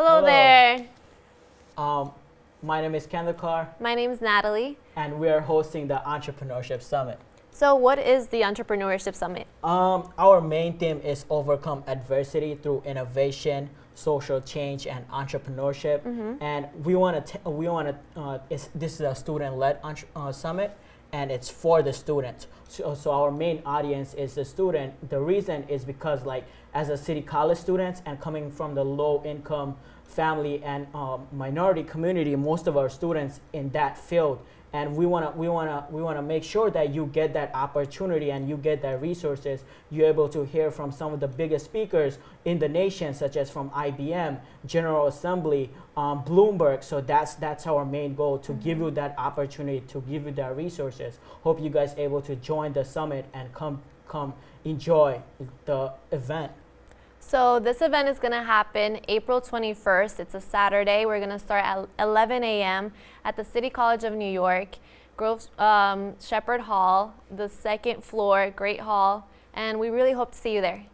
Hello, there. Um, my name is Kandakar, My name is Natalie. and we are hosting the Entrepreneurship Summit. So, what is the Entrepreneurship Summit? Um, our main theme is overcome adversity through innovation, social change, and entrepreneurship. And we want to we want to uh, this is a student-led uh, summit, and it's for the students. So, so our main audience is the student. The reason is because like as a city college students and coming from the low-income family and um, minority community, most of our students in that field and we want to we want to we want to make sure that you get that opportunity and you get that resources. You're able to hear from some of the biggest speakers in the nation such as from ibm general assembly um, bloomberg. So that's that's our main goal to give you that opportunity to give you that resources. Hope you guys able to join the summit and come come enjoy the event So, this event is going to happen April 21st. It's a Saturday. We're going to start at 11 a.m. at the City College of New York, Grove um, Shepherd Hall, the second floor, Great Hall, and we really hope to see you there.